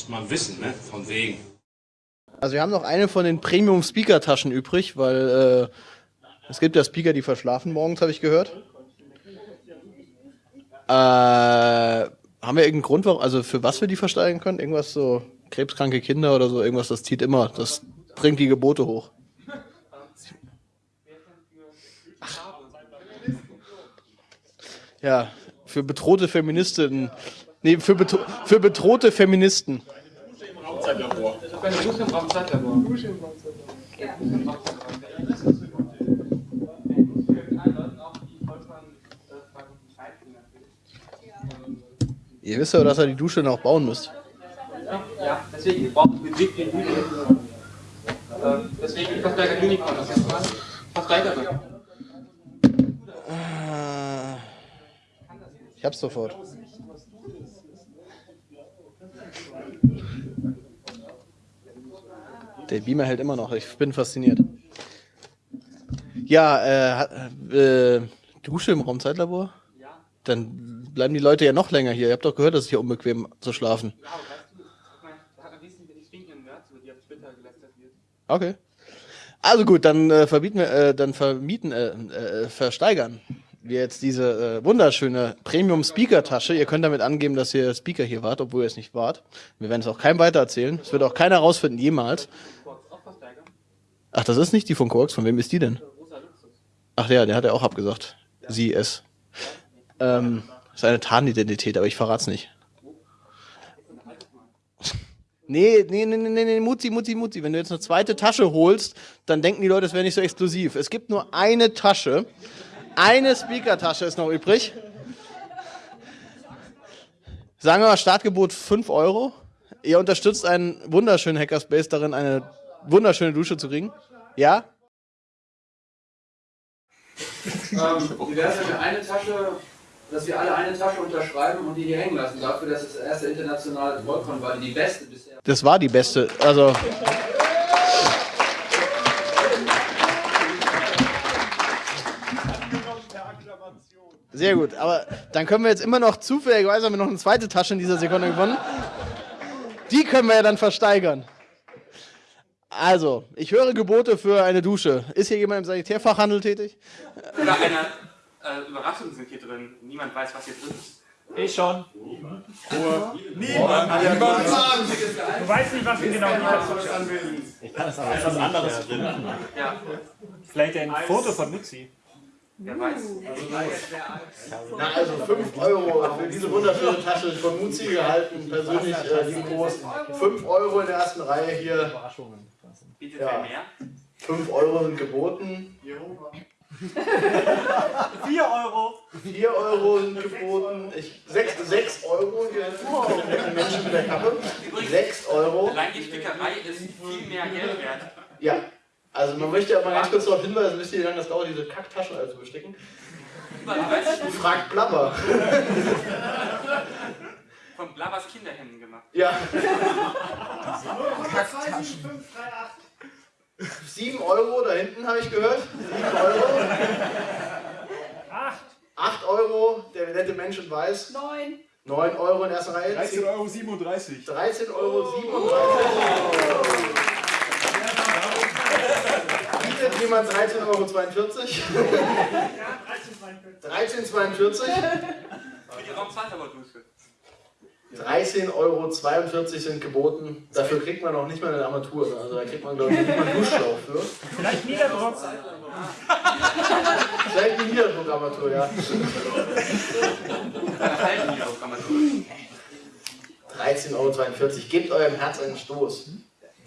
Muss man wissen, ne? Von wegen. Also wir haben noch eine von den Premium Speaker Taschen übrig, weil äh, es gibt ja Speaker, die verschlafen morgens, habe ich gehört. Äh, haben wir irgendeinen Grund, also für was wir die versteigen können? Irgendwas so krebskranke Kinder oder so, irgendwas, das zieht immer, das bringt die Gebote hoch. Ach. Ja, für bedrohte Feministinnen. Nee, für, betro für bedrohte Feministen. Raumzeitlabor. Eine Dusche im Raumzeitlabor. Dusche im Raumzeitlabor. Ihr wisst ja, dass ihr die Dusche noch bauen müsst. Ja, deswegen brauchen wir Budget für Unicorn. Deswegen die Versteiger Unicorn. Das ist was Versteiger. Ich hab's sofort. Der Beamer hält immer noch. Ich bin fasziniert. Ja, äh, äh, Dusche im Raumzeitlabor? Ja. Dann bleiben die Leute ja noch länger hier. Ihr habt doch gehört, dass es hier unbequem zu schlafen. Ja. Okay. Also gut, dann äh, verbieten wir, äh, dann vermieten, äh, äh, versteigern wir jetzt diese äh, wunderschöne Premium Speaker Tasche. Ihr könnt damit angeben, dass ihr Speaker hier wart, obwohl ihr es nicht wart. Wir werden es auch keinem weitererzählen. Es wird auch keiner rausfinden, jemals. Ach, das ist nicht die von Quarks. Von wem ist die denn? Ach ja, der hat ja auch abgesagt. Sie, es. Ähm, ist eine Tarnidentität, aber ich verrat's nicht. Nee, nee, nee, nee, nee, Mutzi, Mutzi, Mutzi. Wenn du jetzt eine zweite Tasche holst, dann denken die Leute, es wäre nicht so exklusiv. Es gibt nur eine Tasche. Eine Speaker-Tasche ist noch übrig. Sagen wir mal, Startgebot 5 Euro. Ihr unterstützt einen wunderschönen Hackerspace darin, eine wunderschöne Dusche zu kriegen. Ja? Ähm, wie wäre es, wenn wir eine Tasche, dass wir alle eine Tasche unterschreiben und die hier hängen lassen, dafür, dass es das erste internationale Trollcon war, die beste bisher. Das war die beste, also. Sehr gut, aber dann können wir jetzt immer noch zufälligerweise haben wir noch eine zweite Tasche in dieser Sekunde gewonnen. Die können wir ja dann versteigern. Also, ich höre Gebote für eine Dusche. Ist hier jemand im Sanitärfachhandel tätig? Oder eine äh, Überraschung sind hier drin. Niemand weiß, was hier drin ist. Ich schon. Niemand. Niemand. Niemand. Du weißt nicht, was wir genau anwenden. Ich kann es aber etwas anderes drin. Ja. Vielleicht ein Foto von Nutzi. Wer weiß. Na, also 5 Euro für diese wunderschöne Tasche von Muzi gehalten, persönlich äh, Groß. 5 Euro in der ersten Reihe hier. Bietet ja. mehr? 5 Euro sind geboten. 4 Euro. 4 Euro sind geboten. 6, 6 Euro, die Menschen mit der Kappe. 6 Euro. Allein die Stickerei ist viel mehr Geld wert. Ja. Also man möchte aber ganz kurz darauf hinweisen, wisst ihr, wie lange das dauert, diese Kacktaschen alle zu besticken? Du fragt Blabber. Von Blabbers Kinderhänden gemacht. Ja. Kacktaschen. 7 Euro, da hinten habe ich gehört. 7 Euro. 8. 8 Euro, der nette Mensch in weiß. 9. 9 Euro in erster Reihe. 13,37 Euro. 37. 13,37 Euro. 37. Bietet jemand 13,42 Euro? Ja, 13,42 Euro. Für die Raumzeitabordusche. 13,42 Euro sind geboten. Dafür kriegt man auch nicht mal eine Armatur. Also da kriegt man, glaube ich, nicht mal einen Duschschlauch für. Vielleicht Niederdruck. Vielleicht eine Niederdruckarmatur, ja. 13,42 Euro. Gebt eurem Herz einen Stoß.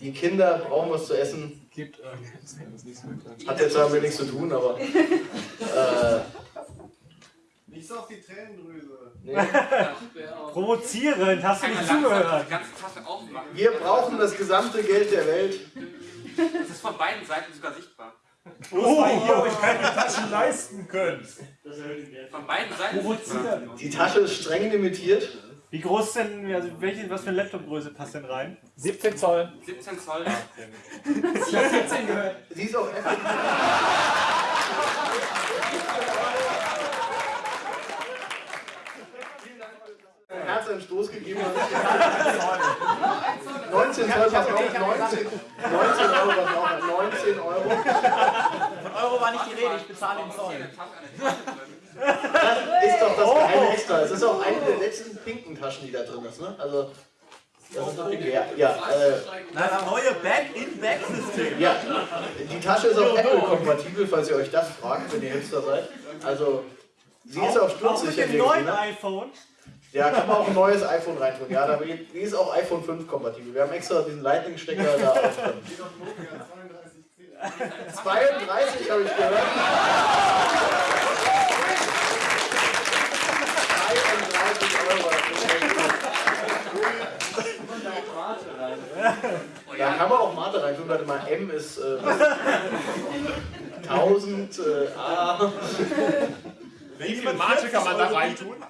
Die Kinder brauchen was zu essen. Gibt, äh, Hat jetzt damit nichts zu tun, aber. Äh, nicht so auf die Tränendrüse. Nee. Provozierend, hast du nicht zugehört? Wir brauchen das gesamte Geld der Welt. Das ist von beiden Seiten sogar sichtbar. Oh, weil ihr euch keine Taschen leisten könnt. Von beiden Seiten. Die Tasche ist streng limitiert. Wie groß ist denn, also welche, was für eine Laptopgröße passt denn rein? 17 Zoll. 17 Zoll. Ich habe 14 gehört. Sie ist auch effektiv. einen Stoß gegeben hat. 19 Zoll, pass auf, 19, 19 Euro, pass auf, 19 Euro. Von Euro war nicht die Rede, ich bezahle den Zoll. Das ist doch das geheime Extra. Es ist auch eine der letzten pinken Taschen, die da drin ist, ne? Also, das ist doch. Ja, ja, äh, Das neue Back-in-Back-System. ja. Die Tasche ist auch Apple-kompatibel, falls ihr euch das fragt, wenn ihr Hipster seid. Also, sie ist auch Auch mit sturzsicher. dem neuen ne? iPhone. Ja, kann man auch ein neues iPhone reintun. Ja, da die ist auch iPhone 5 kompatibel. Wir haben extra diesen Lightning-Stecker da auch drin. 32 habe ich gehört. 32 Euro. Da kann man auch Mate reintun. Warte mal, M ist äh, 1000 äh, A. Wie viel Mate kann man da reintun?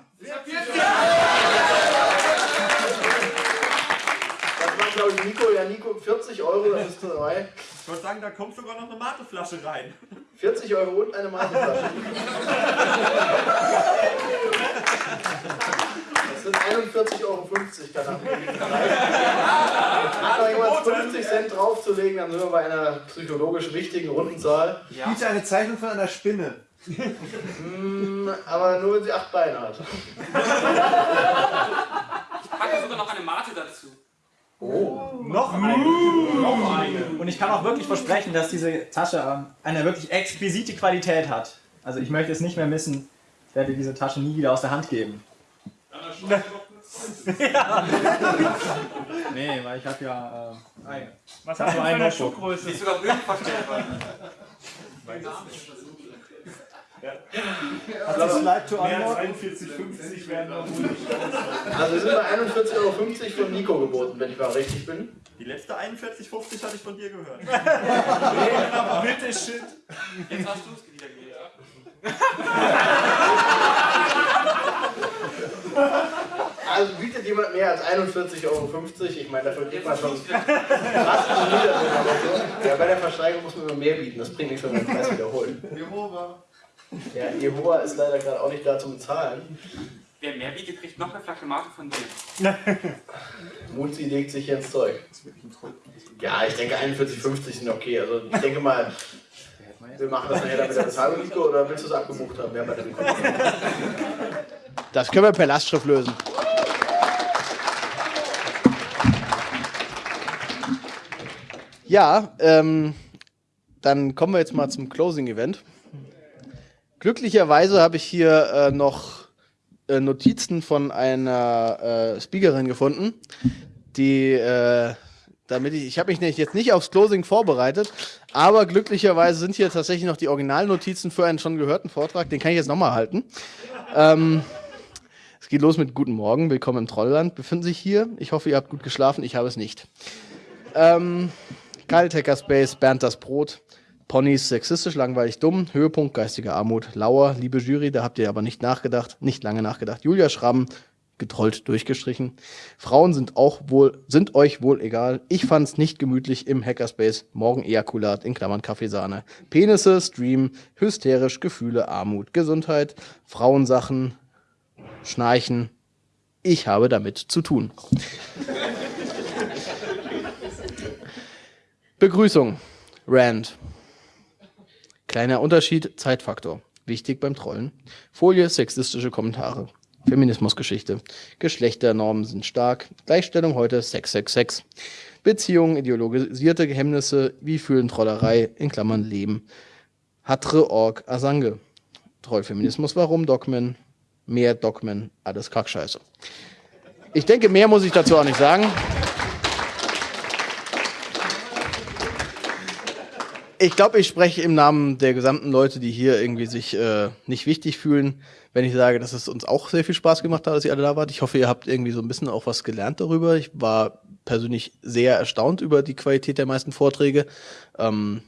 Das war glaube ich Nico. Ja, Nico, 40 Euro, das ist dabei. Ich würde sagen, da kommt sogar noch eine Mateflasche rein. 40 Euro und eine Mateflasche. Das sind 41,50 Euro kann Hat noch jemand 50 Cent draufzulegen, dann sind wir bei einer psychologisch richtigen runden Zahl. Biete eine Zeichnung von einer Spinne. Hm, aber nur wenn sie acht Beine hat. Packe sogar noch eine Mate dazu. Noch eine. Noch eine. Und ich kann auch wirklich versprechen, dass diese Tasche eine wirklich exquisite Qualität hat. Also ich möchte es nicht mehr missen. Ich werde diese Tasche nie wieder aus der Hand geben. Nee, weil ich habe ja äh, eine. Was hast du für eine Schuhgröße? Die ist sogar höhenverstellbar. Hat das Slide to Mehr als Unlock? 41,50 werden wir wohl nicht. Also wir sind bei 41,50 Euro von Nico geboten, wenn ich mal richtig bin. Die letzte 41,50 hatte ich von dir gehört. Bitte shit. Jetzt hast du es wieder gewählt. Also bietet jemand mehr als 41,50 Euro? Ich meine, dafür kriegt man schon fast so. Ja, bei der Versteigerung muss man immer mehr bieten. Das bringt nichts, wenn man den Preis wiederholt. Jehova. Ja, Jehova ist leider gerade auch nicht da zum Bezahlen. Wer mehr bietet, kriegt noch eine Flasche Mate von dir. Muzi legt sich hier ins Zeug. Ja, ich denke 41,50 sind okay. Also ich denke mal, wir machen das nachher dann mit der Bezahlung, Nico, oder willst du es abgebucht haben? Ja, bei der Das können wir per Lastschrift lösen. Ja, ähm, dann kommen wir jetzt mal zum Closing-Event. Glücklicherweise habe ich hier äh, noch äh, Notizen von einer äh, Speakerin gefunden, die, äh, damit ich, ich habe mich nicht, jetzt nicht aufs Closing vorbereitet, aber glücklicherweise sind hier tatsächlich noch die Originalnotizen für einen schon gehörten Vortrag, den kann ich jetzt nochmal halten. Ähm, es geht los mit Guten Morgen, willkommen im Trollland, befinden sich hier. Ich hoffe, ihr habt gut geschlafen, ich habe es nicht. Ähm, Kalt Hackerspace, Bernd das Brot, Ponys sexistisch, langweilig, dumm, Höhepunkt geistiger Armut, Lauer, liebe Jury, da habt ihr aber nicht nachgedacht, nicht lange nachgedacht. Julia Schramm, getrollt durchgestrichen. Frauen sind auch wohl, sind euch wohl egal. Ich fand's nicht gemütlich im Hackerspace. Morgen Ejakulat in Klammern Kaffeesahne. Penisse, Stream, hysterisch, Gefühle, Armut, Gesundheit, Frauensachen, Schnarchen. Ich habe damit zu tun. Begrüßung. Rand. Kleiner Unterschied, Zeitfaktor. Wichtig beim Trollen. Folie, sexistische Kommentare. Feminismusgeschichte. Geschlechternormen sind stark. Gleichstellung heute, Sex, Sex, Sex. Beziehungen, ideologisierte Hemmnisse, wie fühlen Trollerei, in Klammern Leben. Hatre Org Asange. Trollfeminismus, warum Dogmen? Mehr Dogmen, alles Kackscheiße. Ich denke, mehr muss ich dazu auch nicht sagen. Ich glaube, ich spreche im Namen der gesamten Leute, die hier irgendwie sich äh, nicht wichtig fühlen, wenn ich sage, dass es uns auch sehr viel Spaß gemacht hat, dass ihr alle da wart. Ich hoffe, ihr habt irgendwie so ein bisschen auch was gelernt darüber. Ich war persönlich sehr erstaunt über die Qualität der meisten Vorträge. Ähm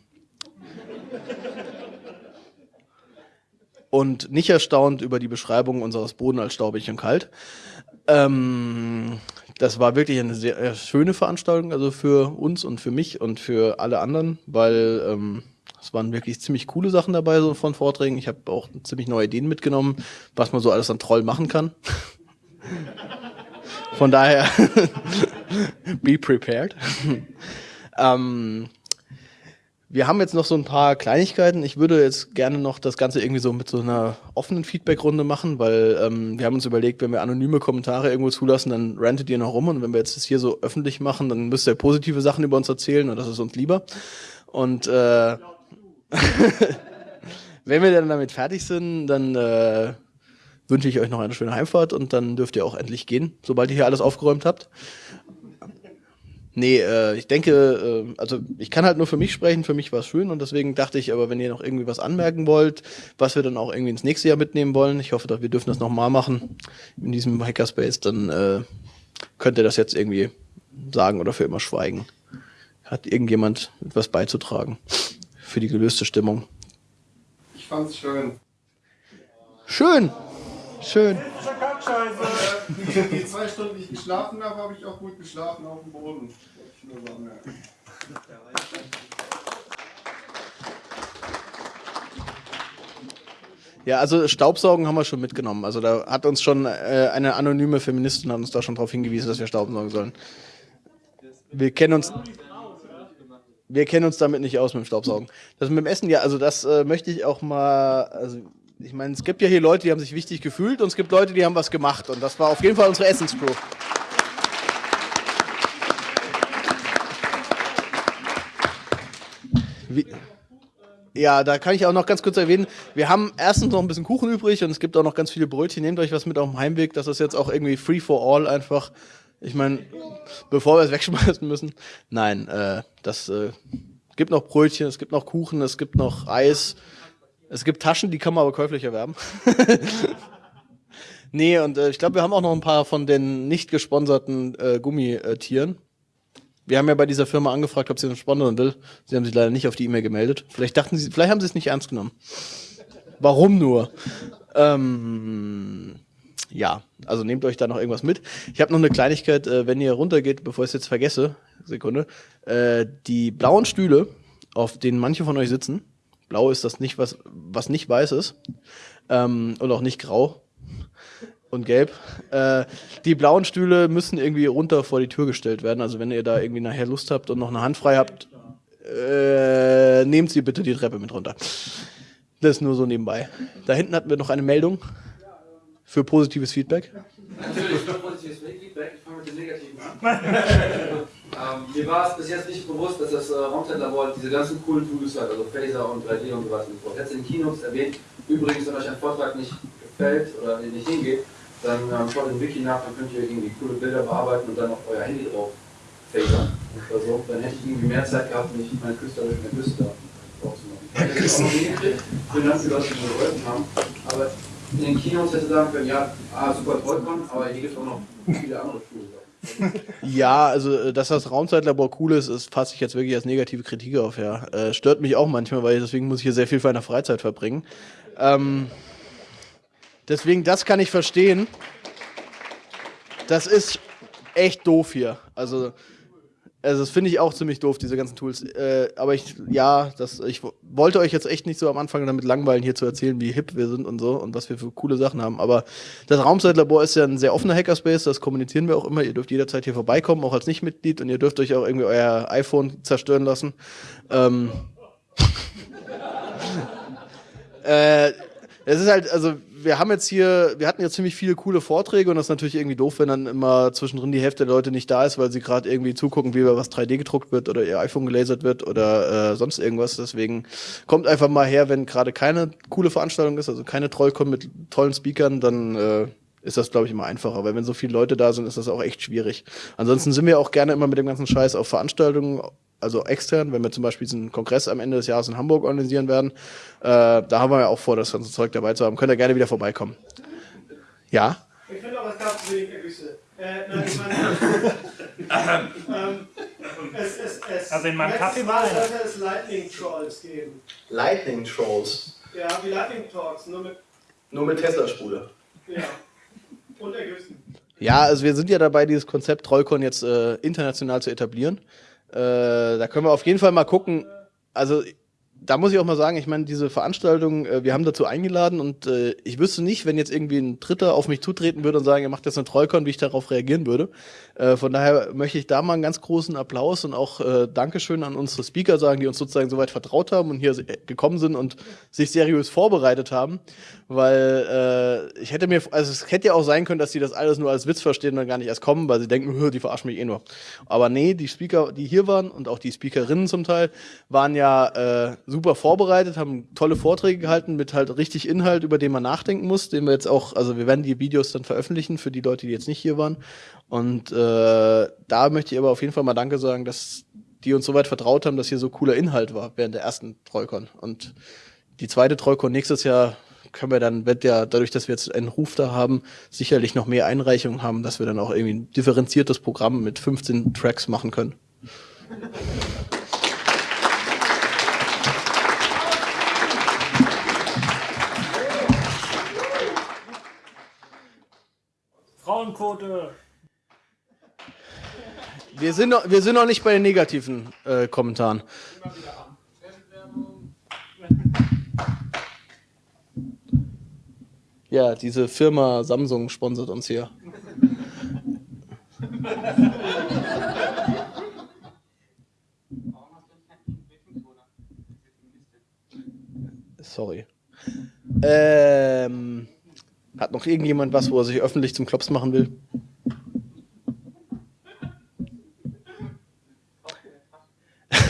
und nicht erstaunt über die Beschreibung unseres Boden als staubig und kalt. Ähm, das war wirklich eine sehr äh, schöne Veranstaltung, also für uns und für mich und für alle anderen, weil ähm, es waren wirklich ziemlich coole Sachen dabei so von Vorträgen. Ich habe auch ziemlich neue Ideen mitgenommen, was man so alles an Troll machen kann. Von daher Be prepared. ähm, wir haben jetzt noch so ein paar Kleinigkeiten. Ich würde jetzt gerne noch das Ganze irgendwie so mit so einer offenen Feedback-Runde machen, weil ähm, wir haben uns überlegt, wenn wir anonyme Kommentare irgendwo zulassen, dann rantet ihr noch rum und wenn wir jetzt das hier so öffentlich machen, dann müsst ihr positive Sachen über uns erzählen und das ist uns lieber. Und äh, wenn wir dann damit fertig sind, dann äh, wünsche ich euch noch eine schöne Heimfahrt und dann dürft ihr auch endlich gehen, sobald ihr hier alles aufgeräumt habt. Nee, äh, ich denke, äh, also ich kann halt nur für mich sprechen, für mich war es schön und deswegen dachte ich, aber wenn ihr noch irgendwie was anmerken wollt, was wir dann auch irgendwie ins nächste Jahr mitnehmen wollen, ich hoffe, dass wir dürfen das nochmal machen in diesem Hackerspace, dann äh, könnt ihr das jetzt irgendwie sagen oder für immer schweigen. Hat irgendjemand etwas beizutragen für die gelöste Stimmung? Ich fand's schön. Schön, schön. Die zwei Stunden, ich geschlafen habe, habe ich auch gut geschlafen auf dem Boden. Ja, also Staubsaugen haben wir schon mitgenommen. Also da hat uns schon äh, eine anonyme Feministin hat uns da schon darauf hingewiesen, dass wir Staubsaugen sollen. Wir kennen uns. Wir kennen uns damit nicht aus mit dem Staubsaugen. Das mit dem Essen, ja, also das äh, möchte ich auch mal. Also ich meine, es gibt ja hier Leute, die haben sich wichtig gefühlt und es gibt Leute, die haben was gemacht. Und das war auf jeden Fall unsere Essenscrew. Ja, da kann ich auch noch ganz kurz erwähnen, wir haben erstens noch ein bisschen Kuchen übrig und es gibt auch noch ganz viele Brötchen. Nehmt euch was mit auf dem Heimweg. Das ist jetzt auch irgendwie free for all einfach. Ich meine, bevor wir es wegschmeißen müssen. Nein, äh, das äh, gibt noch Brötchen, es gibt noch Kuchen, es gibt noch Eis. Es gibt Taschen, die kann man aber käuflich erwerben. nee, und äh, ich glaube, wir haben auch noch ein paar von den nicht gesponserten äh, Gummitieren. Wir haben ja bei dieser Firma angefragt, ob sie uns sponsern will. Sie haben sich leider nicht auf die E-Mail gemeldet. Vielleicht dachten sie, vielleicht haben sie es nicht ernst genommen. Warum nur? Ähm, ja, also nehmt euch da noch irgendwas mit. Ich habe noch eine Kleinigkeit, äh, wenn ihr runtergeht, bevor ich es jetzt vergesse, Sekunde. Äh, die blauen Stühle, auf denen manche von euch sitzen, blau ist das nicht, was, was nicht weiß ist, ähm, und auch nicht grau und gelb. Äh, die blauen Stühle müssen irgendwie runter vor die Tür gestellt werden. Also wenn ihr da irgendwie nachher Lust habt und noch eine Hand frei habt, äh, nehmt sie bitte die Treppe mit runter. Das nur so nebenbei. Da hinten hatten wir noch eine Meldung für positives Feedback. Natürlich, für positives Feedback. Ich fange mit dem Negativen an. ähm, mir war es bis jetzt nicht bewusst, dass das äh, Raumzeitlabor diese ganzen coolen Tools hat, also Phaser und 3D und so weiter und so. Jetzt in Keynotes erwähnt. Übrigens, wenn euch ein Vortrag nicht gefällt oder nicht hingeht, dann ähm, schaut im Wiki nach, dann könnt ihr irgendwie coole Bilder bearbeiten und dann auf euer Handy drauf phasern oder so. Dann hätte ich irgendwie mehr Zeit gehabt, nicht meine künstlerische Küste drauf zu machen. Ich hätte auch noch hingekriegt. Vielen Dank für das, dass wir geholfen haben. Aber in den Kinos hätte sagen können, ja, ah, super Trollcon, aber hier gibt es auch noch viele andere Sachen. Ja, also äh, dass das Raumzeitlabor cool ist, ist fasse ich jetzt wirklich als negative Kritik auf, ja. Äh, stört mich auch manchmal, weil deswegen muss ich hier sehr viel meiner Freizeit verbringen. Ähm, deswegen, das kann ich verstehen. Das ist echt doof hier. Also, also das finde ich auch ziemlich doof, diese ganzen Tools. Äh, aber ich, ja, das, ich wollte euch jetzt echt nicht so am Anfang damit langweilen, hier zu erzählen, wie hip wir sind und so und was wir für coole Sachen haben. Aber das Raumzeitlabor ist ja ein sehr offener Hackerspace, das kommunizieren wir auch immer. Ihr dürft jederzeit hier vorbeikommen, auch als Nichtmitglied und ihr dürft euch auch irgendwie euer iPhone zerstören lassen. Ähm, äh, es ist halt, also wir haben jetzt hier, wir hatten jetzt ziemlich viele coole Vorträge und das ist natürlich irgendwie doof, wenn dann immer zwischendrin die Hälfte der Leute nicht da ist, weil sie gerade irgendwie zugucken, wie was 3D gedruckt wird oder ihr iPhone gelasert wird oder äh, sonst irgendwas. Deswegen kommt einfach mal her, wenn gerade keine coole Veranstaltung ist, also keine Trollcon mit tollen Speakern, dann äh, ist das, glaube ich, immer einfacher, weil wenn so viele Leute da sind, ist das auch echt schwierig. Ansonsten sind wir auch gerne immer mit dem ganzen Scheiß auf Veranstaltungen, also extern, wenn wir zum Beispiel diesen Kongress am Ende des Jahres in Hamburg organisieren werden, äh, da haben wir ja auch vor, das ganze Zeug dabei zu haben. Könnt ihr gerne wieder vorbeikommen. Ja? Ich finde auch, es gab zu wenig Ergüsse. Äh, nein, ich meine, ähm, es, es, es, Also in meinem Kaffee Mal sollte es Lightning Trolls geben. Lightning Trolls. Ja, wie Lightning Talks, nur mit, Nur mit Tesla-Spule. ja, und Ergüssen. Ja, also wir sind ja dabei, dieses Konzept Trollcon jetzt äh, international zu etablieren. Äh, da können wir auf jeden Fall mal gucken. Also da muss ich auch mal sagen, ich meine, diese Veranstaltung, äh, wir haben dazu eingeladen und äh, ich wüsste nicht, wenn jetzt irgendwie ein Dritter auf mich zutreten würde und sagen, er macht jetzt eine Trollcon, wie ich darauf reagieren würde. Äh, von daher möchte ich da mal einen ganz großen Applaus und auch äh, Dankeschön an unsere Speaker sagen, die uns sozusagen soweit vertraut haben und hier se- gekommen sind und sich seriös vorbereitet haben. Weil äh, ich hätte mir, also es hätte ja auch sein können, dass die das alles nur als Witz verstehen und dann gar nicht erst kommen, weil sie denken, "Hö, die verarschen mich eh nur. Aber nee, die Speaker, die hier waren und auch die Speakerinnen zum Teil, waren ja äh, super vorbereitet, haben tolle Vorträge gehalten mit halt richtig Inhalt, über den man nachdenken muss, den wir jetzt auch, also wir werden die Videos dann veröffentlichen für die Leute, die jetzt nicht hier waren. Und äh, da möchte ich aber auf jeden Fall mal Danke sagen, dass die uns so weit vertraut haben, dass hier so cooler Inhalt war während der ersten Trollcon. Und die zweite Trollcon nächstes Jahr können wir dann, wird ja dadurch, dass wir jetzt einen Ruf da haben, sicherlich noch mehr Einreichungen haben, dass wir dann auch irgendwie ein differenziertes Programm mit 15 Tracks machen können. Frauenquote. Wir sind noch, wir sind noch nicht bei den negativen äh, Kommentaren. Ja, diese Firma Samsung sponsert uns hier. Sorry. Ähm, hat noch irgendjemand was, wo er sich öffentlich zum Klops machen will?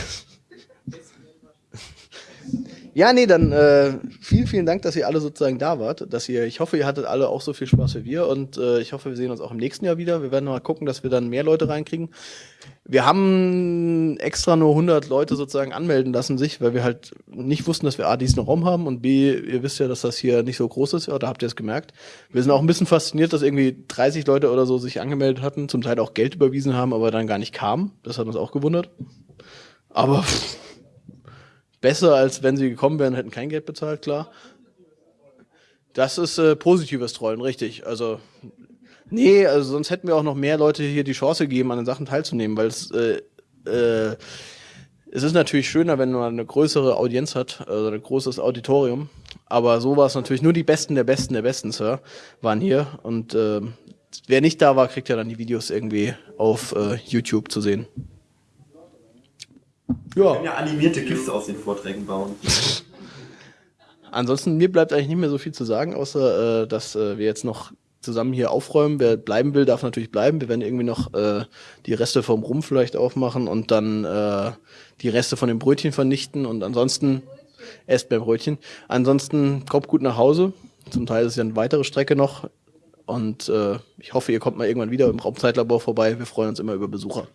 Ja, nee, dann äh, vielen, vielen Dank, dass ihr alle sozusagen da wart. Dass ihr, ich hoffe, ihr hattet alle auch so viel Spaß wie wir und äh, ich hoffe, wir sehen uns auch im nächsten Jahr wieder. Wir werden mal gucken, dass wir dann mehr Leute reinkriegen. Wir haben extra nur 100 Leute sozusagen anmelden lassen sich, weil wir halt nicht wussten, dass wir A, diesen Raum haben und B, ihr wisst ja, dass das hier nicht so groß ist, da habt ihr es gemerkt. Wir sind auch ein bisschen fasziniert, dass irgendwie 30 Leute oder so sich angemeldet hatten, zum Teil auch Geld überwiesen haben, aber dann gar nicht kamen. Das hat uns auch gewundert. Aber pff, besser, als wenn sie gekommen wären, hätten kein Geld bezahlt, klar. Das ist äh, positives Trollen, richtig. Also, nee, also sonst hätten wir auch noch mehr Leute hier die Chance gegeben, an den Sachen teilzunehmen, weil es, äh, äh, es ist natürlich schöner, wenn man eine größere Audienz hat, also ein großes Auditorium. Aber so war es natürlich nur die Besten der Besten der Besten, Sir, waren hier. Und äh, wer nicht da war, kriegt ja dann die Videos irgendwie auf äh, YouTube zu sehen. Wir Ja. können ja animierte GIFs aus den Vorträgen bauen. Ansonsten, mir bleibt eigentlich nicht mehr so viel zu sagen, außer äh, dass äh, wir jetzt noch zusammen hier aufräumen. Wer bleiben will, darf natürlich bleiben. Wir werden irgendwie noch äh, die Reste vom Rum vielleicht aufmachen und dann äh, die Reste von den Brötchen vernichten und ansonsten esst beim Brötchen. Ansonsten kommt gut nach Hause. Zum Teil ist es ja eine weitere Strecke noch. Und äh, ich hoffe, ihr kommt mal irgendwann wieder im Raumzeitlabor vorbei. Wir freuen uns immer über Besucher.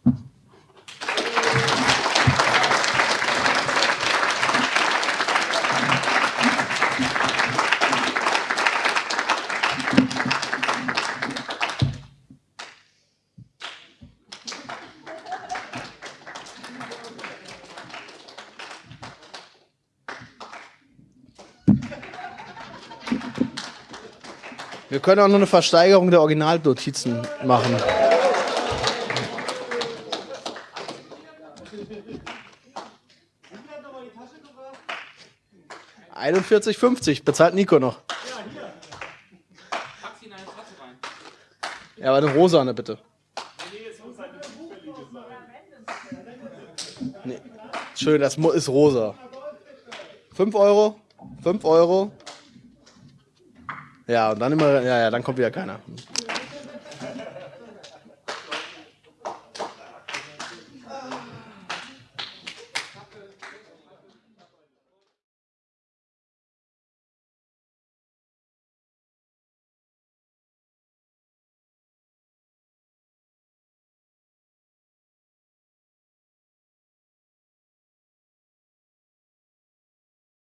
Wir können auch noch eine Versteigerung der Originalnotizen machen. Einundvierzig fünfzig bezahlt Nico noch. Pack sie in eine Tasse rein. Ja, aber eine rosane bitte. Nee. Schön, das ist rosa. 5 Euro? 5 Euro? Ja, und dann immer, ja, ja, dann kommt wieder keiner.